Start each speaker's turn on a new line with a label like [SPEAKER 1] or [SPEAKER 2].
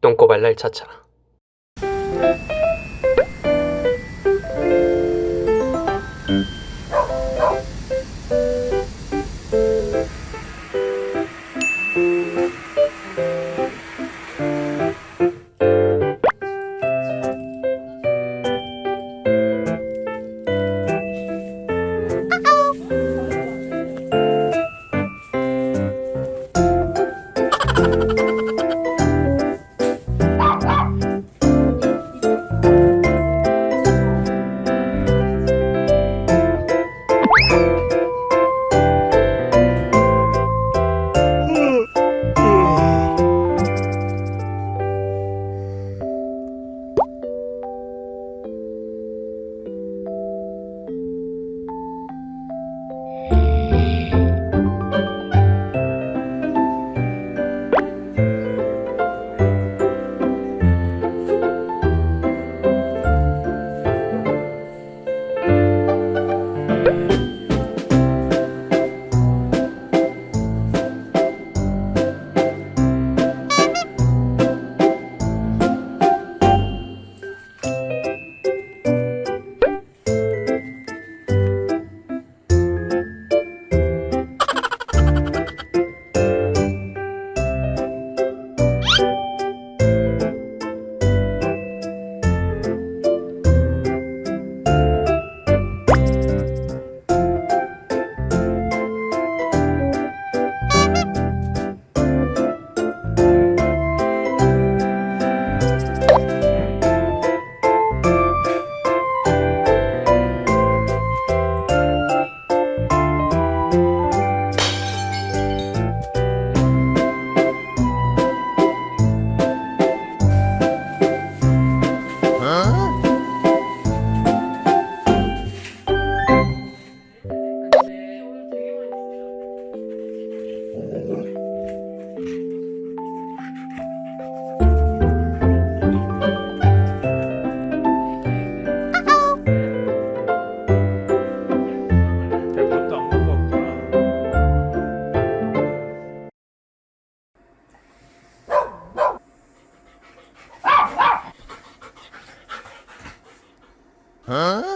[SPEAKER 1] 똥꼬발랄 차차 Huh?